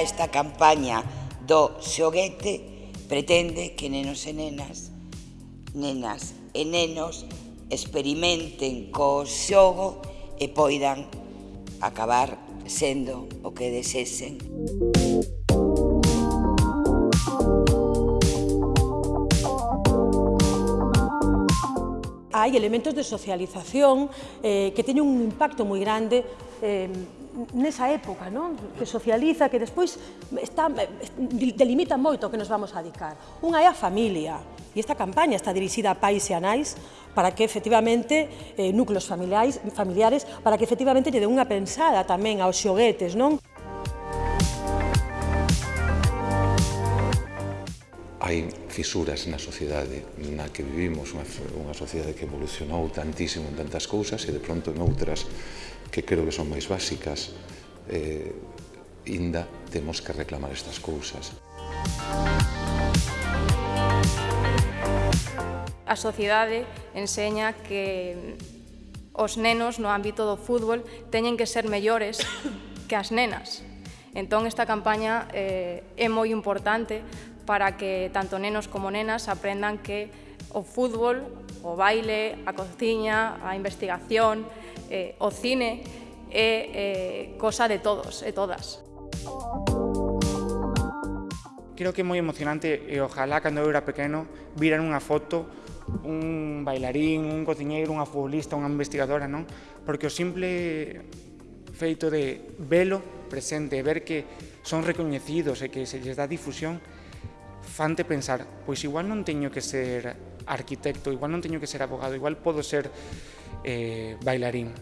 Esta campaña do xoguete pretende que nenos e nenas, nenas e nenos experimenten co xogo e poidan acabar sendo o que desesen. Hai elementos de socialización eh, que teñen un impacto moi grande eh, nesa época, non? que socializa, que despois está, delimita moito o que nos vamos a dedicar. Unha é a familia, e esta campaña está dirixida a pais e a nais para que efectivamente eh, núcleos familiares, familiares para que efectivamente lle dé unha pensada tamén aos xoguetes, non? hai fisuras na sociedade na que vivimos, unha, unha sociedade que evolucionou tantísimo en tantas cousas e de pronto en outras que creo que son máis básicas, eh, inda temos que reclamar estas cousas. A sociedade enseña que os nenos no ámbito do fútbol teñen que ser mellores que as nenas. Entón, esta campaña eh, é moi importante para que tanto nenos como nenas aprendan que o fútbol, o baile, a cociña, a investigación, eh, o cine, é eh, cosa de todos e todas. Creo que é moi emocionante e ojalá cando eu era pequeno viran unha foto un bailarín, un cociñeiro, unha futbolista, unha investigadora, non? Porque o simple feito de velo presente, ver que son recoñecidos e que se lles dá difusión, fante pensar, pois igual non teño que ser arquitecto, igual non teño que ser abogado, igual podo ser eh, bailarín.